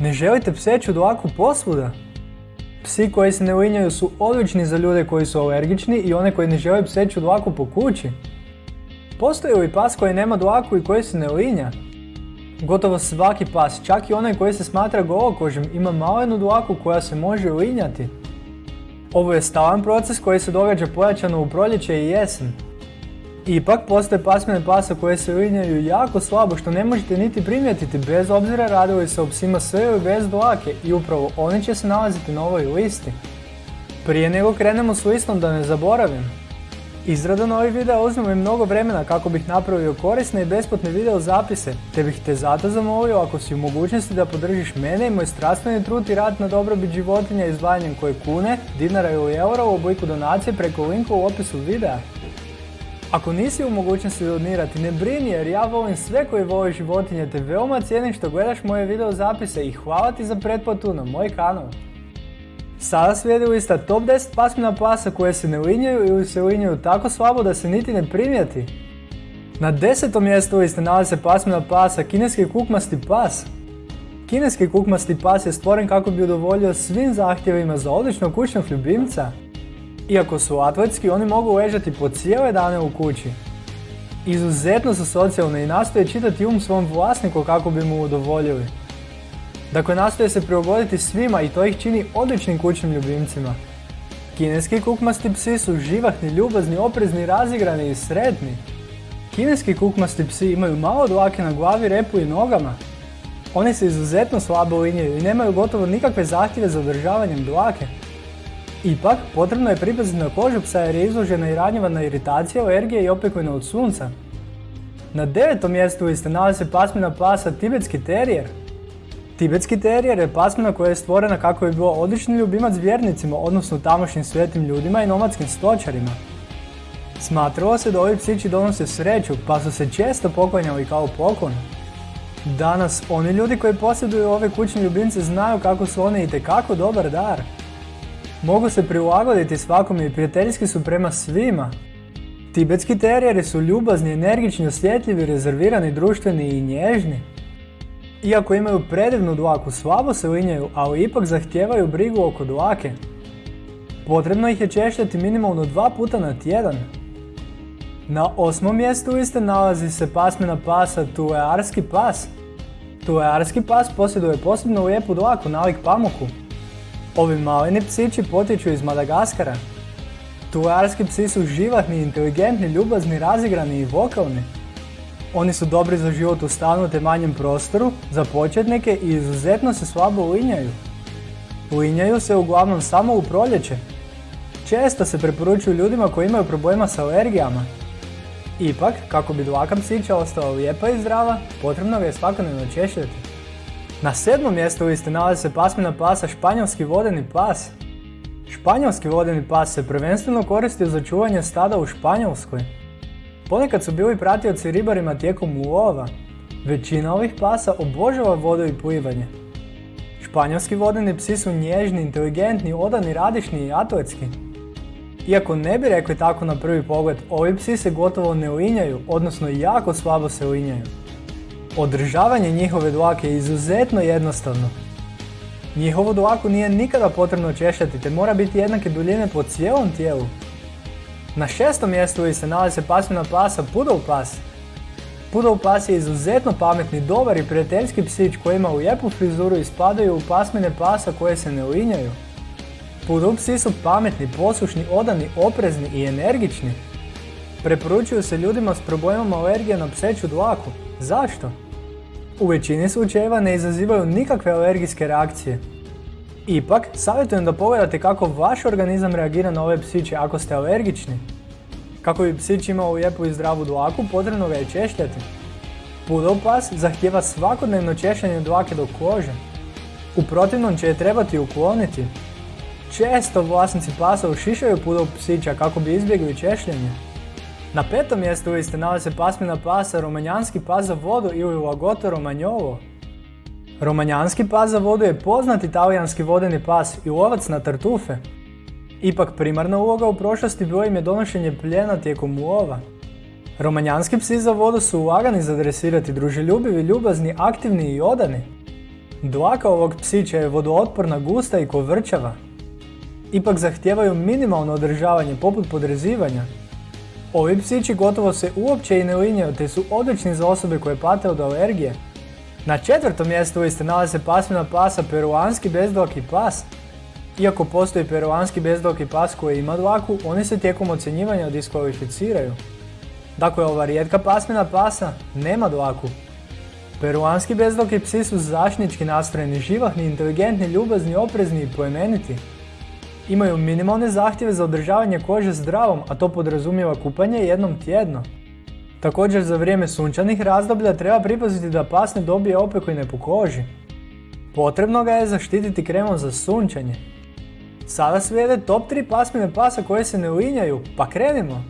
Ne želite pseću dlaku posvuda? Psi koji se ne uinjaju su odlični za ljude koji su alergični i one koji ne žele pseću dlaku po kući. Postoji li pas koji nema dlaku i koji se ne uinja? Gotovo svaki pas, čak i onaj koji se smatra golokožim, ima malenu dlaku koja se može uinjati. Ovo je stalan proces koji se događa pojačano u proljeće i jesen. Ipak postoje pasmine pasa koje se uinjaju jako slabo što ne možete niti primijetiti bez obzira radili se o psima sve ili bez dlake i upravo oni će se nalaziti na ovoj listi. Prije nego krenemo s listom da ne zaboravim. Izrada novih videa uzme mi mnogo vremena kako bih napravio korisne i besplatne video zapise, te bih te zato zamolio ako si u mogućnosti da podržiš mene i moj strastveni trud i rad na dobrobit životinja izdvajanjem koje kune, dinara ili eura u obliku donacije preko linka u opisu videa. Ako nisi u mogućnosti donirati, ne brini jer ja volim sve koji vole životinje te veoma cijenim što gledaš moje video zapise i hvala ti za pretplatu na moj kanal. Sada slijedi lista top 10 pasmina pasa koje se ne uinjaju ili se uinjaju tako slabo da se niti ne primijeti. Na desetom mjestu liste nalazi se pasmina pasa kineski kukmasti pas. Kineski kukmasti pas je stvoren kako bi udovoljio svim zahtjevima za odličnog kućnog ljubimca. Iako su atletski, oni mogu ležati po cijele dane u kući. Izuzetno su socijalni i nastoje čitati um svom vlasniku kako bi mu udovoljili. Dakle, nastoje se prilagoditi svima i to ih čini odličnim kućnim ljubimcima. Kineski kukmasti psi su živahni, ljubazni, oprezni, razigrani i sretni. Kineski kukmasti psi imaju malo dlake na glavi, repu i nogama. Oni se izuzetno slabo linjaju i nemaju gotovo nikakve zahtjeve za održavanjem dlake. Ipak, potrebno je pripaziti na kožu psa jer je izložena i ranjiva iritacija, alergije i opekovina od sunca. Na devetom mjestu liste nalazi se pasmina pasa tibetski terijer. Tibetski terijer je pasmina koja je stvorena kako bi bio odlični ljubimac vjernicima, odnosno tamošnjim svetim ljudima i nomadskim stočarima. Smatralo se da ovi psići donose sreću, pa su se često poklanjali kao poklon. Danas, oni ljudi koji posjeduju ove kućne ljubimce znaju kako su one itekako dobar dar. Mogu se prilagoditi svakome i prijateljski su prema svima. Tibetski terijeri su ljubazni, energični, osjetljivi, rezervirani, društveni i nježni. Iako imaju predivnu dlaku, slabo se linjaju, ali ipak zahtijevaju brigu oko dlake. Potrebno ih je češljati minimalno dva puta na tjedan. Na osmom mjestu liste nalazi se pasmina pasa Tulearski pas. Tulearski pas posjeduje posebno lijepu dlaku nalik pamuku. Ovi maleni psići potječu iz Madagaskara. Tulearski psi su živahni, inteligentni, ljubazni, razigrani i vokalni. Oni su dobri za život u stanu te manjem prostoru, za početnike i izuzetno se slabo uinjaju. Uinjaju se uglavnom samo u proljeće. Često se preporučuju ljudima koji imaju problema s alergijama. Ipak, kako bi dlaka psića ostala lijepa i zdrava, potrebno ga je svakodnevno češljati. Na sedmom mjestu liste nalazi se pasmina pasa španjolski vodeni pas. Španjolski vodeni pas se prvenstveno koristio za čuvanje stada u Španjolskoj. Ponekad su bili pratioci ribarima tijekom ulova. Većina ovih pasa obožava vodu i plivanje. Španjolski vodeni psi su nježni, inteligentni, odani, radišni i atletski. Iako ne bi rekli tako na prvi pogled, ovi psi se gotovo ne uinjaju, odnosno jako slabo se uinjaju. Održavanje njihove dlake je izuzetno jednostavno. Njihovu dlaku nije nikada potrebno češljati te mora biti jednake duljine po cijelom tijelu. Na šestom mjestu se nalazi se pasmina pasa Poodle pas. Poodle pas je izuzetno pametni, dobar i prijateljski psić koji ima lijepu frizuru i spadaju u pasmine pasa koje se ne uinjaju. Poodle psi su pametni, poslušni, odani, oprezni i energični. Preporučuju se ljudima s problemom alergije na pseću dlaku. Zašto? U većini slučajeva ne izazivaju nikakve alergijske reakcije. Ipak, savjetujem da pogledate kako vaš organizam reagira na ove psiće ako ste alergični. Kako bi psić imao lijepu i zdravu dlaku, potrebno ga je češljati. Poodle pas zahtjeva svakodnevno češljanje dlake do kože. U protivnom će je trebati ukloniti. Često vlasnici pasa ušišaju poodle psića kako bi izbjegli češljenje. Na petom mjestu liste se pasmina pasa romanjanski pas za vodu ili lagoto romanjovo. Romanjanski pas za vodu je poznati talijanski vodeni pas i lovac na tartufe. Ipak primarna uloga u prošlosti bilo im je donošenje pljena tijekom ulova. Romanjanski psi za vodu su lagani za dresirati, druželjubivi, ljubazni, aktivni i odani. Dlaka ovog psića je vodootporna, gusta i kovrčava. Ipak zahtijevaju minimalno održavanje poput podrezivanja. Ovi psići gotovo se uopće i ne linjaju te su odlični za osobe koje pate od alergije. Na četvrtom mjestu liste nalaze pasmina pasa peruanski bezdlaki pas. Iako postoji peruanski bezdlaki pas koji ima dlaku, oni se tijekom ocjenjivanja diskvalificiraju. Dakle, ova rijetka pasmina pasa nema dlaku. Peruanski bezdloki psi su zaštnički nastrojeni, živahni, inteligentni, ljubazni, oprezni i plemeniti. Imaju minimalne zahtjeve za održavanje kože zdravom, a to podrazumijeva kupanje jednom tjedno. Također za vrijeme sunčanih razdoblja treba pripaziti da pas ne dobije opekline po koži. Potrebno ga je zaštititi kremom za sunčanje. Sada slijede top 3 pasmine pasa koje se ne linjaju, pa krenimo!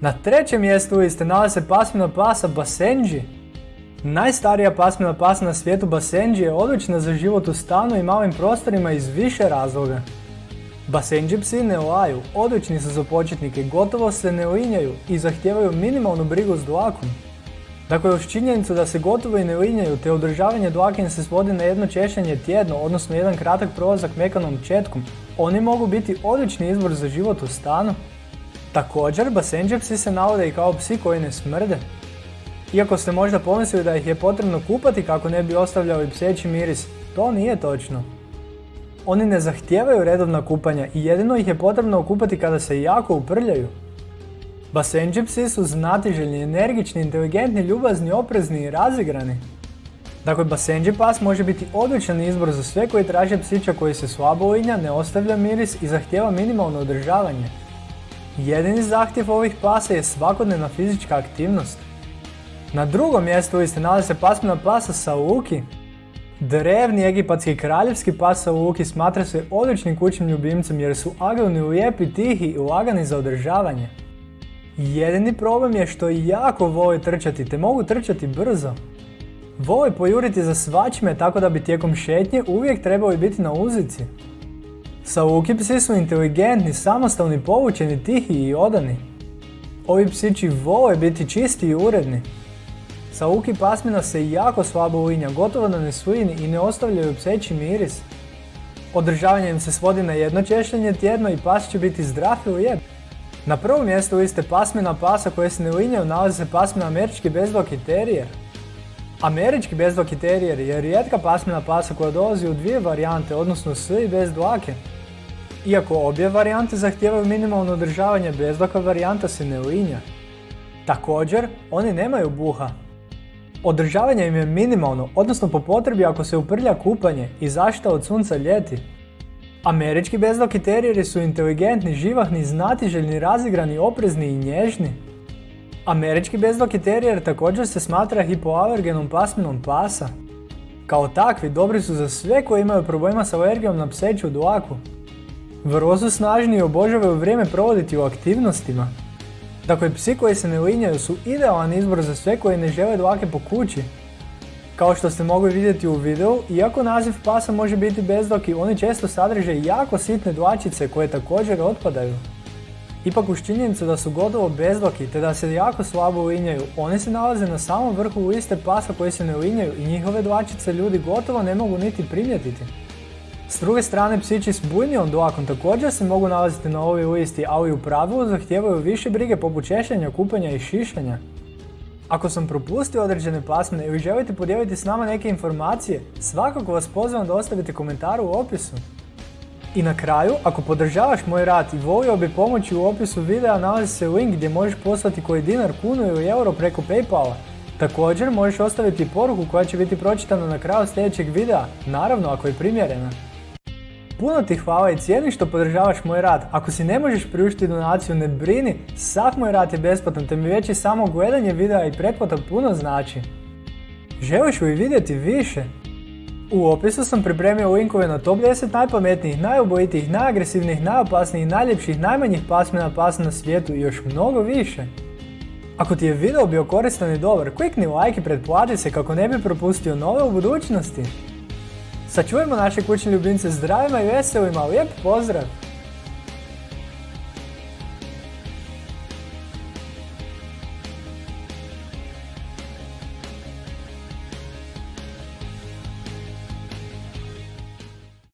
Na trećem mjestu liste nalaze pasmina pasa Basenji. Najstarija pasmina pasa na svijetu Basenji je odlična za život u stanu i malim prostorima iz više razloga. Basenji psi ne laju, odlični su za početnike, gotovo se ne linjaju i zahtijevaju minimalnu brigu s dlakom. Dakle, uz činjenicu da se gotovo i ne linjaju te održavanje dlake se svodi na jedno češanje tjedno, odnosno jedan kratak prolazak mekanom četkom, oni mogu biti odlični izbor za život u stanu. Također, basenđe psi se navode i kao psi koji ne smrde. Iako ste možda pomislili da ih je potrebno kupati kako ne bi ostavljali pseći miris, to nije točno. Oni ne zahtijevaju redovna kupanja i jedino ih je potrebno okupati kada se jako uprljaju. Basenđi psi su znatiželjni, energični, inteligentni, ljubazni, oprezni i razigrani. Dakle, basenđi pas može biti odličan izbor za sve koji traže psića koji se slabo linja, ne ostavlja miris i zahtijeva minimalno održavanje. Jedini zahtjev ovih pasa je svakodnevna fizička aktivnost. Na drugom mjestu liste nalazi se pasmina pasa Sauki. Drevni egipatski kraljevski pas Sauki smatra se odličnim kućnim ljubimcem jer su agilni, lijepi, tihi i lagani za održavanje. Jedini problem je što jako vole trčati te mogu trčati brzo. Vole pojuriti za svačime tako da bi tijekom šetnje uvijek trebali biti na uzici. Sauki psi su inteligentni, samostalni, povučeni, tihi i odani. Ovi psići vole biti čisti i uredni. Sauki pasmina se jako slabo linja, gotovo da ne svini i ne ostavljaju pseći miris. Održavanje im se svodi na jedno češljenje tjedno i pas će biti zdrav i lijep. Na prvom mjestu liste pasmina pasa koje se ne linjaju nalazi se pasmina američki bezdloki terijer. Američki bezdloki terijer je rijetka pasmina pasa koja dolazi u dvije varijante, odnosno s i bez dlake. Iako obje varijante zahtijevaju minimalno održavanje, bezdlaka varijanta se ne linja. Također, oni nemaju buha. Održavanje im je minimalno, odnosno po potrebi ako se uprlja kupanje i zaštita od sunca ljeti. Američki bezdlaki terijeri su inteligentni, živahni, znatiželjni, razigrani, oprezni i nježni. Američki bezdlaki terijer također se smatra hipoalergenom pasminom pasa. Kao takvi dobri su za sve koji imaju problema s alergijom na pseću dlaku. Vrlo su snažni i obožavaju vrijeme provoditi u aktivnostima. Dakle, psi koji se ne linjaju su idealan izbor za sve koji ne žele dlake po kući. Kao što ste mogli vidjeti u videu, iako naziv pasa može biti bezdlaki, oni često sadrže jako sitne dlačice koje također otpadaju. Ipak uz činjenicu da su gotovo bezdlaki te da se jako slabo linjaju, oni se nalaze na samom vrhu liste pasa koji se ne linjaju i njihove dlačice ljudi gotovo ne mogu niti primjetiti. S druge strane, psići s bujnijom dlakom također se mogu nalaziti na ovoj listi, ali u pravilu zahtijevaju više brige poput češljanja, kupanja i šišanja. Ako sam propustio određene pasmine ili želite podijeliti s nama neke informacije, svakako vas pozivam da ostavite komentar u opisu. I na kraju, ako podržavaš moj rad i volio bi pomoći u opisu videa nalazi se link gdje možeš poslati koji dinar, kunu ili euro preko Paypala. Također možeš ostaviti poruku koja će biti pročitana na kraju sljedećeg videa, naravno ako je primjerena. Puno ti hvala i cijeni što podržavaš moj rad. Ako si ne možeš priuštiti donaciju, ne brini, sav moj rad je besplatan te mi već i samo gledanje videa i pretplata puno znači. Želiš li vidjeti više? U opisu sam pripremio linkove na top 10 najpametnijih, najubojitijih, najagresivnijih, najopasnijih, najljepših, najmanjih pasmina pasa na svijetu i još mnogo više. Ako ti je video bio koristan i dobar, klikni like i pretplati se kako ne bi propustio nove u budućnosti. Sačuvajmo naše kućne ljubimce zdravima i veselima, lijep pozdrav!